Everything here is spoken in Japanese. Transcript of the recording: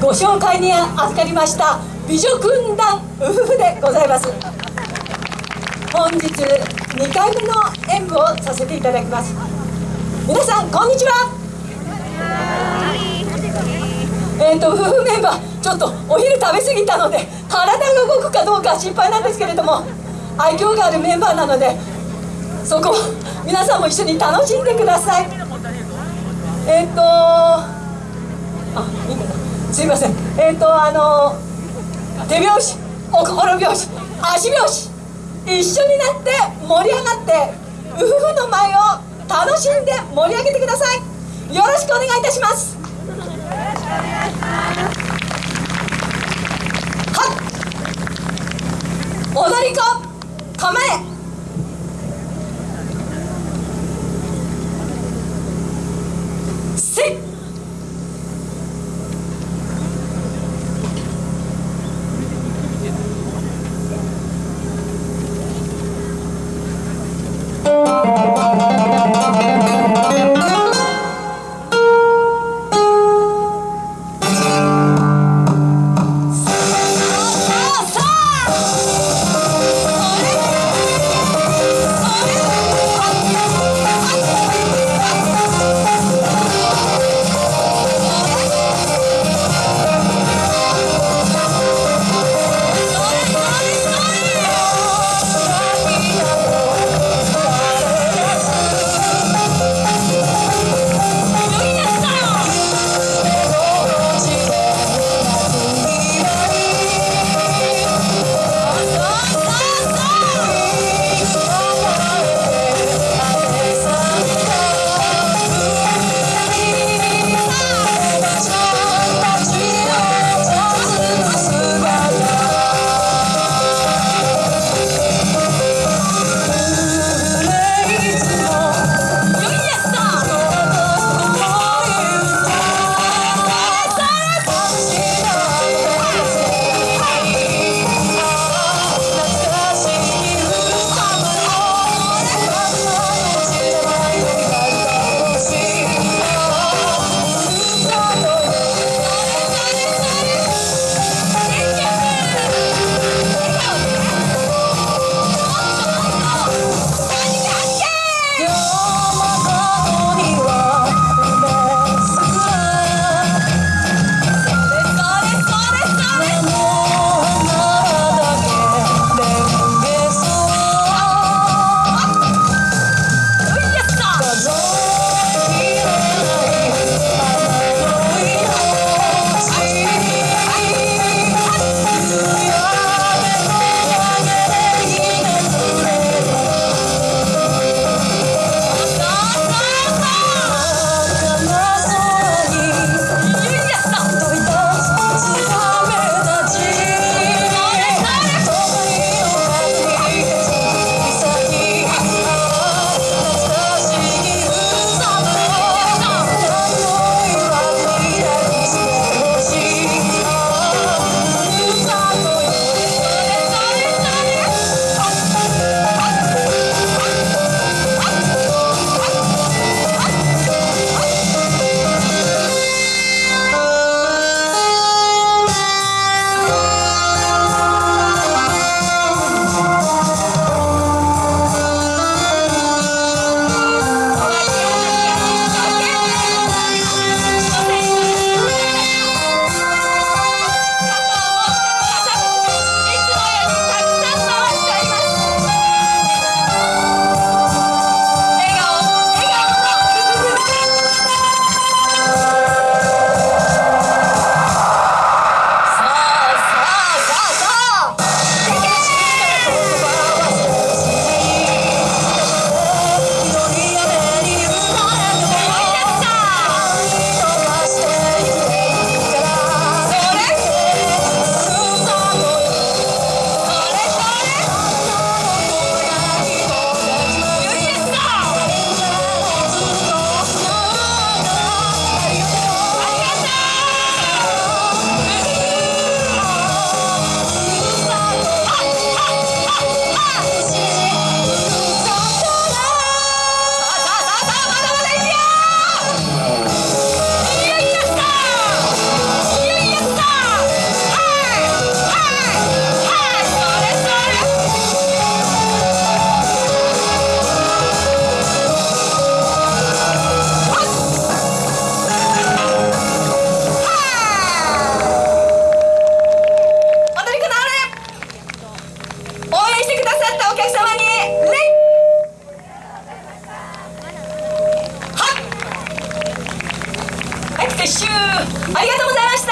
ご紹介に預かりました美女軍団夫婦でございます。本日2回目の演舞をさせていただきます。皆さんこんにちは。えーと夫婦メンバーちょっとお昼食べ過ぎたので体が動くかどうか心配なんですけれども愛嬌があるメンバーなのでそこ皆さんも一緒に楽しんでください。えっ、ー、とあいいかな。すいません。えっ、ー、とあのー、手拍子お心拍子足拍子一緒になって盛り上がってウフフの舞を楽しんで盛り上げてください。よろしくお願いいたしますよろしくお願いします。はっ。踊り子構え。さったお客様に礼はい。拍手ありがとうございました。